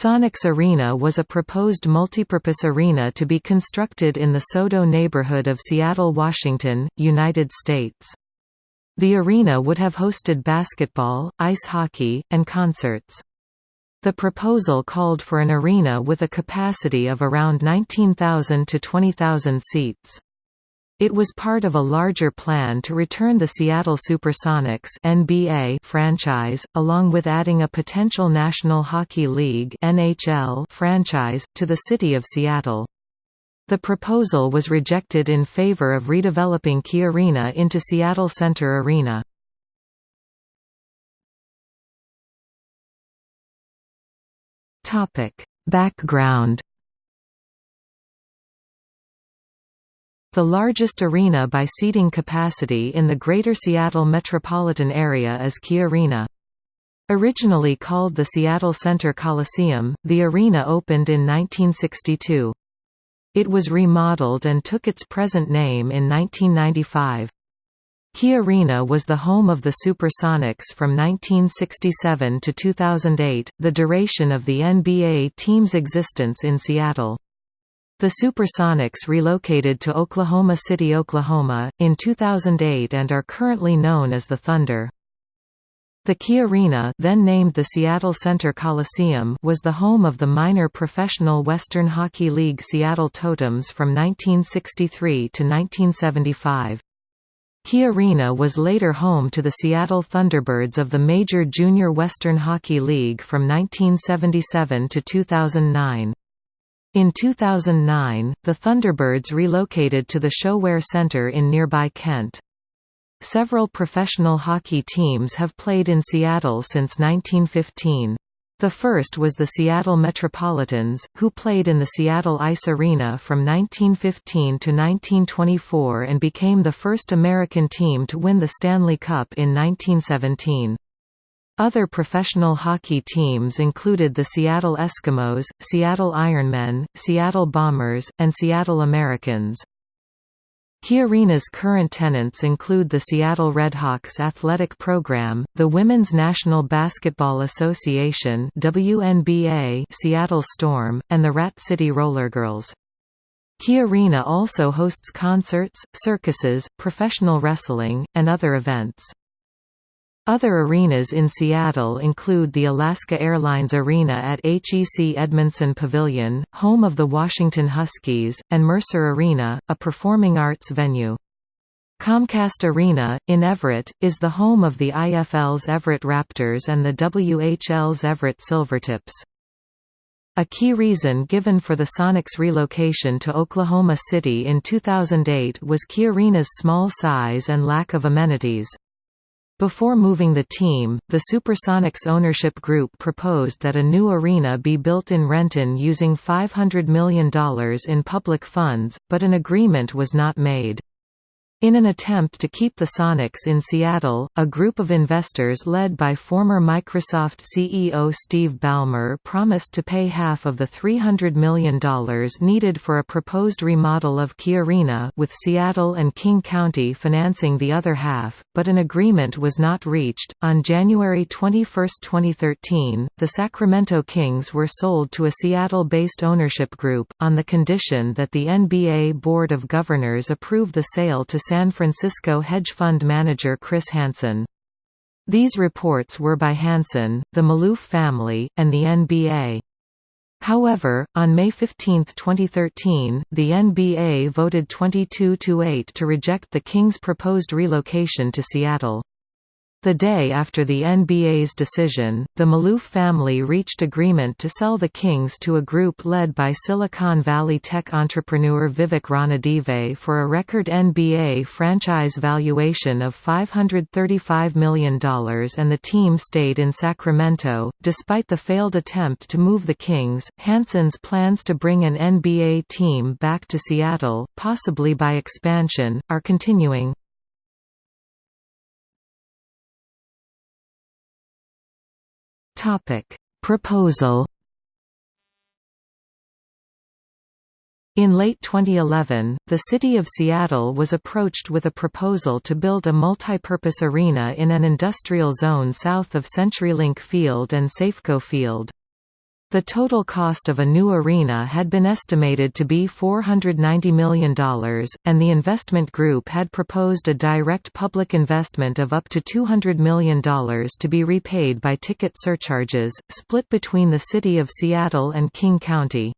Sonics Arena was a proposed multipurpose arena to be constructed in the SoDo neighborhood of Seattle, Washington, United States. The arena would have hosted basketball, ice hockey, and concerts. The proposal called for an arena with a capacity of around 19,000 to 20,000 seats. It was part of a larger plan to return the Seattle Supersonics NBA franchise, along with adding a potential National Hockey League NHL franchise, to the city of Seattle. The proposal was rejected in favor of redeveloping Key Arena into Seattle Center Arena. Background The largest arena by seating capacity in the Greater Seattle metropolitan area is Key Arena. Originally called the Seattle Center Coliseum, the arena opened in 1962. It was remodeled and took its present name in 1995. Key Arena was the home of the Supersonics from 1967 to 2008, the duration of the NBA team's existence in Seattle. The Supersonics relocated to Oklahoma City, Oklahoma, in 2008 and are currently known as the Thunder. The Key Arena then named the Seattle Center Coliseum was the home of the minor professional Western Hockey League Seattle Totems from 1963 to 1975. Key Arena was later home to the Seattle Thunderbirds of the Major Junior Western Hockey League from 1977 to 2009. In 2009, the Thunderbirds relocated to the ShoWare Center in nearby Kent. Several professional hockey teams have played in Seattle since 1915. The first was the Seattle Metropolitans, who played in the Seattle Ice Arena from 1915 to 1924 and became the first American team to win the Stanley Cup in 1917. Other professional hockey teams included the Seattle Eskimos, Seattle Ironmen, Seattle Bombers, and Seattle Americans. Key Arena's current tenants include the Seattle Redhawks athletic program, the Women's National Basketball Association WNBA Seattle Storm, and the Rat City Rollergirls. Key Arena also hosts concerts, circuses, professional wrestling, and other events. Other arenas in Seattle include the Alaska Airlines Arena at HEC Edmundson Pavilion, home of the Washington Huskies, and Mercer Arena, a performing arts venue. Comcast Arena, in Everett, is the home of the IFL's Everett Raptors and the WHL's Everett Silvertips. A key reason given for the Sonics relocation to Oklahoma City in 2008 was Key Arena's small size and lack of amenities. Before moving the team, the Supersonics ownership group proposed that a new arena be built in Renton using $500 million in public funds, but an agreement was not made. In an attempt to keep the Sonics in Seattle, a group of investors led by former Microsoft CEO Steve Ballmer promised to pay half of the $300 million needed for a proposed remodel of Key Arena with Seattle and King County financing the other half, but an agreement was not reached. On January 21, 2013, the Sacramento Kings were sold to a Seattle-based ownership group, on the condition that the NBA Board of Governors approve the sale to San Francisco hedge fund manager Chris Hansen. These reports were by Hansen, the Maloof family, and the NBA. However, on May 15, 2013, the NBA voted 22–8 to reject the Kings' proposed relocation to Seattle. The day after the NBA's decision, the Maloof family reached agreement to sell the Kings to a group led by Silicon Valley tech entrepreneur Vivek Ranadive for a record NBA franchise valuation of $535 million and the team stayed in Sacramento. Despite the failed attempt to move the Kings, Hansen's plans to bring an NBA team back to Seattle, possibly by expansion, are continuing. Topic: Proposal In late 2011, the City of Seattle was approached with a proposal to build a multi-purpose arena in an industrial zone south of CenturyLink Field and Safeco Field. The total cost of a new arena had been estimated to be $490 million, and the investment group had proposed a direct public investment of up to $200 million to be repaid by ticket surcharges, split between the City of Seattle and King County.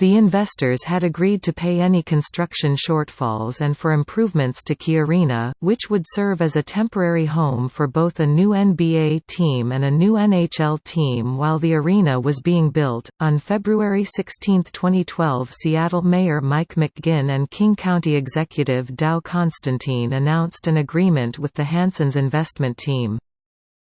The investors had agreed to pay any construction shortfalls and for improvements to Key Arena, which would serve as a temporary home for both a new NBA team and a new NHL team while the arena was being built. On February 16, 2012, Seattle Mayor Mike McGinn and King County Executive Dow Constantine announced an agreement with the Hansen's investment team.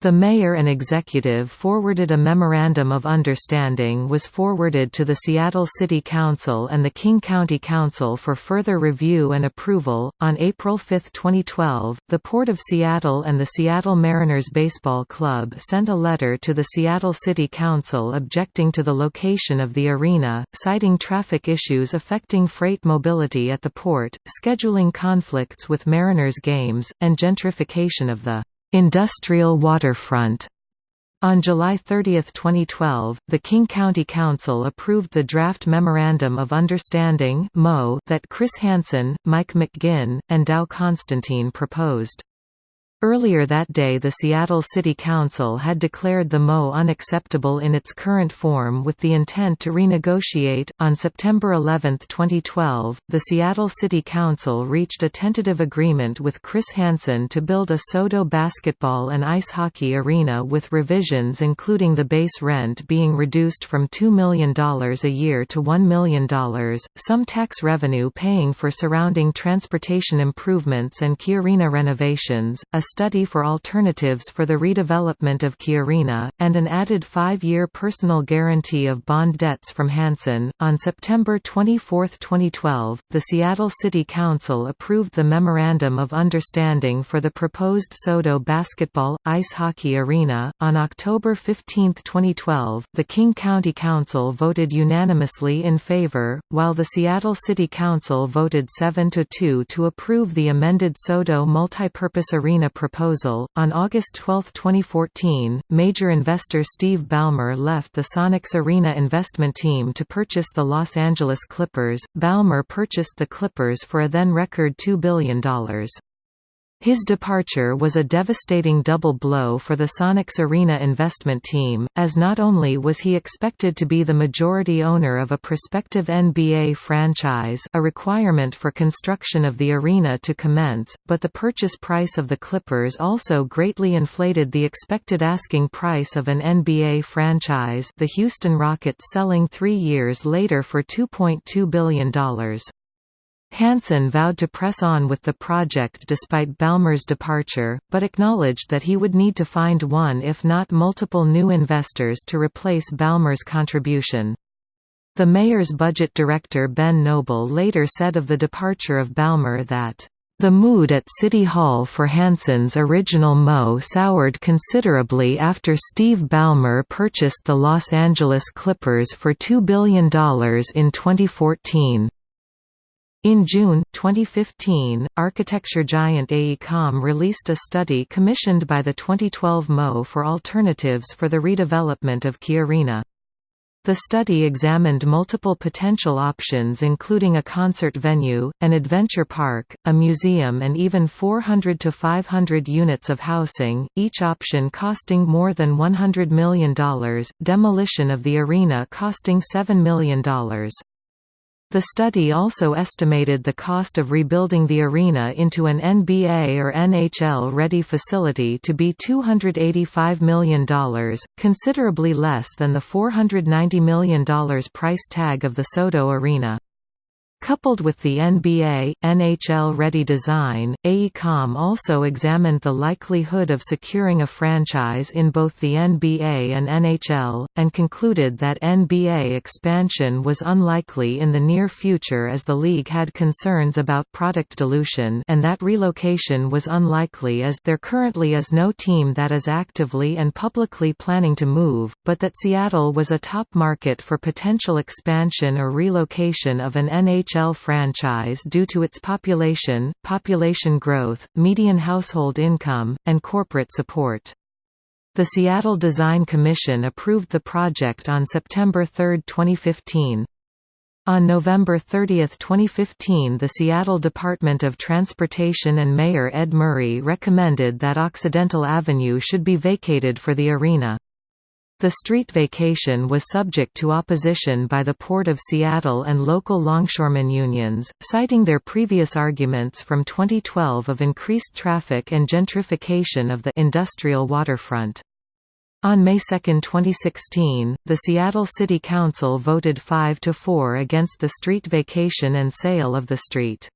The mayor and executive forwarded a memorandum of understanding was forwarded to the Seattle City Council and the King County Council for further review and approval. On April 5, 2012, the Port of Seattle and the Seattle Mariners Baseball Club sent a letter to the Seattle City Council objecting to the location of the arena, citing traffic issues affecting freight mobility at the port, scheduling conflicts with Mariners games, and gentrification of the Industrial waterfront on July 30, 2012, the King County Council approved the draft Memorandum of Understanding that Chris Hansen, Mike McGinn, and Dow Constantine proposed. Earlier that day the Seattle City Council had declared the MO unacceptable in its current form with the intent to renegotiate. On September 11, 2012, the Seattle City Council reached a tentative agreement with Chris Hansen to build a SoDo basketball and ice hockey arena with revisions including the base rent being reduced from $2 million a year to $1 million, some tax revenue paying for surrounding transportation improvements and key arena renovations, a study for alternatives for the redevelopment of Key Arena, and an added five-year personal guarantee of bond debts from Hansen. On September 24, 2012, the Seattle City Council approved the Memorandum of Understanding for the proposed SoDo basketball, ice hockey arena. On October 15, 2012, the King County Council voted unanimously in favor, while the Seattle City Council voted 7–2 to approve the amended SoDo multipurpose arena proposal. On August 12, 2014, major investor Steve Ballmer left the Sonics Arena investment team to purchase the Los Angeles Clippers. Ballmer purchased the Clippers for a then record $2 billion. His departure was a devastating double blow for the Sonics Arena investment team, as not only was he expected to be the majority owner of a prospective NBA franchise a requirement for construction of the arena to commence, but the purchase price of the Clippers also greatly inflated the expected asking price of an NBA franchise the Houston Rockets selling three years later for $2.2 billion. Hansen vowed to press on with the project despite Ballmer's departure, but acknowledged that he would need to find one if not multiple new investors to replace Ballmer's contribution. The mayor's budget director Ben Noble later said of the departure of Ballmer that, "...the mood at City Hall for Hansen's original Mo soured considerably after Steve Ballmer purchased the Los Angeles Clippers for $2 billion in 2014." In June, 2015, architecture giant AECOM released a study commissioned by the 2012 MO for alternatives for the redevelopment of Key Arena. The study examined multiple potential options including a concert venue, an adventure park, a museum and even 400 to 500 units of housing, each option costing more than $100 million, demolition of the arena costing $7 million. The study also estimated the cost of rebuilding the arena into an NBA or NHL-ready facility to be $285 million, considerably less than the $490 million price tag of the SoDo Arena. Coupled with the NBA, NHL-ready design, AECOM also examined the likelihood of securing a franchise in both the NBA and NHL, and concluded that NBA expansion was unlikely in the near future as the league had concerns about product dilution and that relocation was unlikely as there currently is no team that is actively and publicly planning to move, but that Seattle was a top market for potential expansion or relocation of an NHL NHL franchise due to its population, population growth, median household income, and corporate support. The Seattle Design Commission approved the project on September 3, 2015. On November 30, 2015 the Seattle Department of Transportation and Mayor Ed Murray recommended that Occidental Avenue should be vacated for the arena. The street vacation was subject to opposition by the Port of Seattle and local longshoremen unions, citing their previous arguments from 2012 of increased traffic and gentrification of the industrial waterfront. On May 2, 2016, the Seattle City Council voted 5–4 against the street vacation and sale of the street.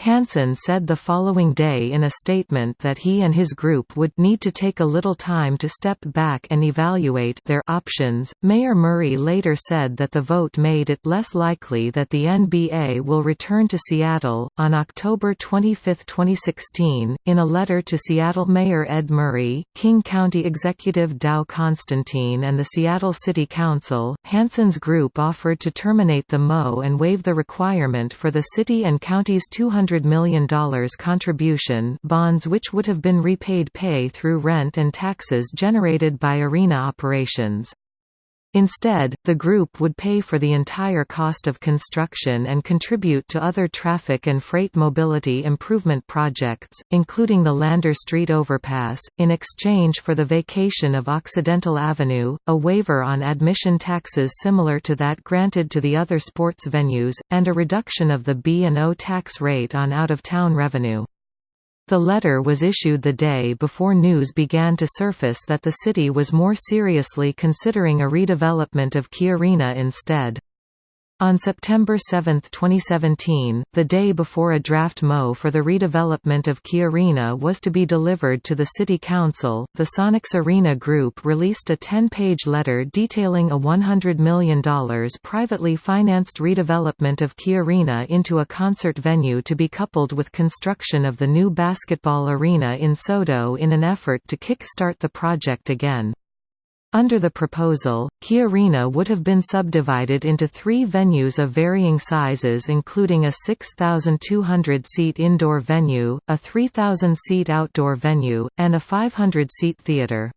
Hansen said the following day in a statement that he and his group would need to take a little time to step back and evaluate their options. Mayor Murray later said that the vote made it less likely that the NBA will return to Seattle. On October 25, 2016, in a letter to Seattle Mayor Ed Murray, King County Executive Dow Constantine, and the Seattle City Council, Hansen's group offered to terminate the MO and waive the requirement for the city and county's 200 $100 million contribution bonds which would have been repaid pay through rent and taxes generated by arena operations. Instead, the group would pay for the entire cost of construction and contribute to other traffic and freight mobility improvement projects, including the Lander Street overpass, in exchange for the vacation of Occidental Avenue, a waiver on admission taxes similar to that granted to the other sports venues, and a reduction of the B&O tax rate on out-of-town revenue. The letter was issued the day before news began to surface that the city was more seriously considering a redevelopment of Key Arena instead. On September 7, 2017, the day before a draft MO for the redevelopment of Key Arena was to be delivered to the City Council, the Sonics Arena Group released a 10-page letter detailing a $100 million privately financed redevelopment of Key Arena into a concert venue to be coupled with construction of the new basketball arena in SoDo in an effort to kick-start the project again. Under the proposal, Key Arena would have been subdivided into three venues of varying sizes including a 6,200-seat indoor venue, a 3,000-seat outdoor venue, and a 500-seat theater.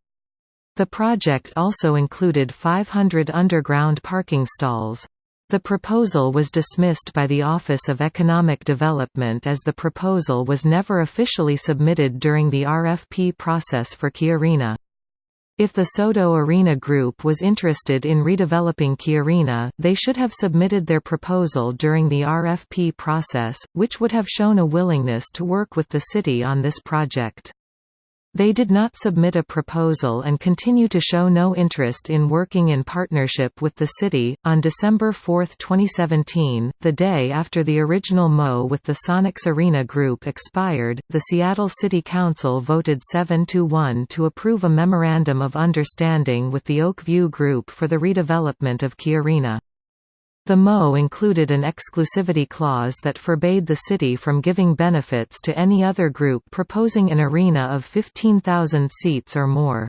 The project also included 500 underground parking stalls. The proposal was dismissed by the Office of Economic Development as the proposal was never officially submitted during the RFP process for Key Arena. If the SoDo Arena Group was interested in redeveloping Key Arena, they should have submitted their proposal during the RFP process, which would have shown a willingness to work with the city on this project. They did not submit a proposal and continue to show no interest in working in partnership with the city. On December 4, 2017, the day after the original MO with the Sonics Arena Group expired, the Seattle City Council voted 7 to 1 to approve a memorandum of understanding with the Oak View Group for the redevelopment of Key Arena. The MO included an exclusivity clause that forbade the city from giving benefits to any other group proposing an arena of 15,000 seats or more.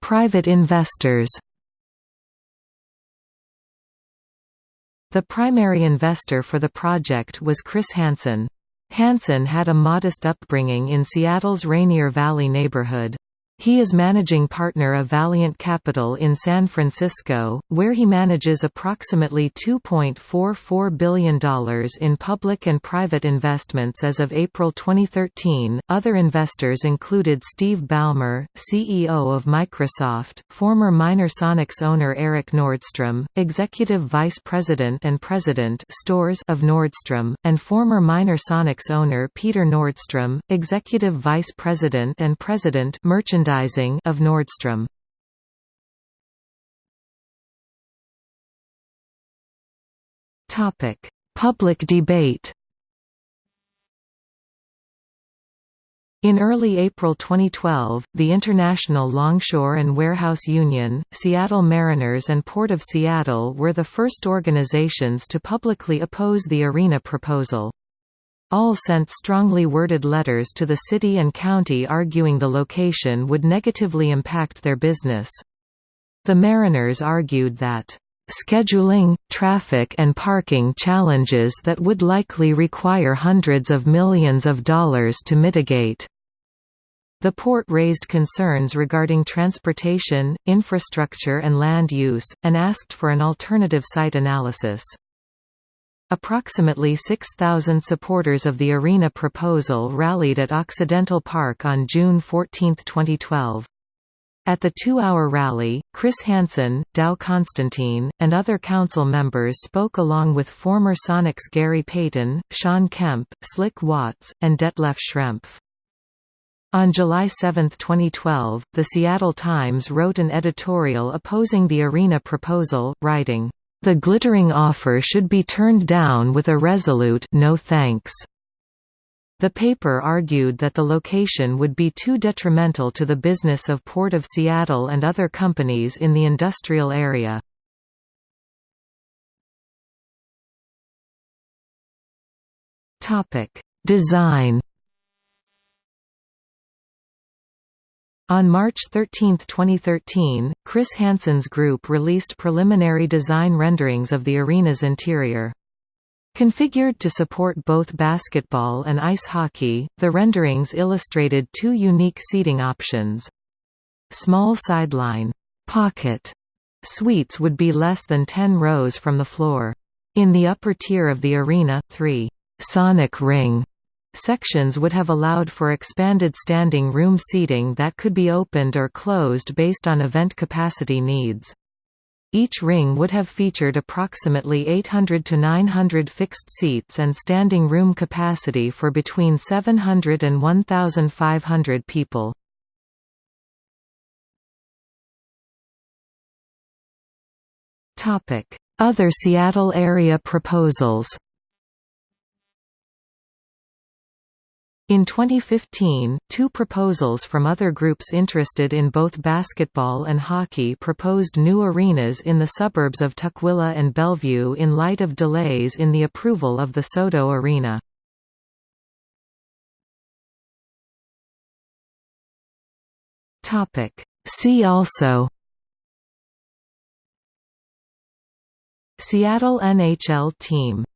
Private investors The primary investor for the project was Chris Hansen. Hansen had a modest upbringing in Seattle's Rainier Valley neighborhood. He is managing partner of Valiant Capital in San Francisco, where he manages approximately $2.44 billion in public and private investments as of April 2013. Other investors included Steve Ballmer, CEO of Microsoft, former Minor Sonics owner Eric Nordstrom, executive vice president and president stores of Nordstrom, and former Minor Sonics owner Peter Nordstrom, executive vice president and president merchandising merchandising of Nordstrom. Topic: Public debate. In early April 2012, the International Longshore and Warehouse Union, Seattle Mariners and Port of Seattle were the first organizations to publicly oppose the arena proposal. All sent strongly worded letters to the city and county arguing the location would negatively impact their business. The Mariners argued that scheduling, traffic and parking challenges that would likely require hundreds of millions of dollars to mitigate. The port raised concerns regarding transportation, infrastructure and land use, and asked for an alternative site analysis. Approximately 6,000 supporters of the arena proposal rallied at Occidental Park on June 14, 2012. At the two-hour rally, Chris Hansen, Dow Constantine, and other council members spoke along with former Sonics Gary Payton, Shawn Kemp, Slick Watts, and Detlef Schrempf. On July 7, 2012, The Seattle Times wrote an editorial opposing the arena proposal, writing, "...the glittering offer should be turned down with a resolute no thanks." The paper argued that the location would be too detrimental to the business of Port of Seattle and other companies in the industrial area. Design On March 13, 2013, Chris Hansen's group released preliminary design renderings of the arena's interior. Configured to support both basketball and ice hockey, the renderings illustrated two unique seating options. Small sideline pocket suites would be less than 10 rows from the floor. In the upper tier of the arena, three «sonic ring» sections would have allowed for expanded standing room seating that could be opened or closed based on event capacity needs. Each ring would have featured approximately 800 to 900 fixed seats and standing room capacity for between 700 and 1,500 people. Other Seattle area proposals In 2015, two proposals from other groups interested in both basketball and hockey proposed new arenas in the suburbs of Tukwila and Bellevue in light of delays in the approval of the SoDo Arena. See also Seattle NHL team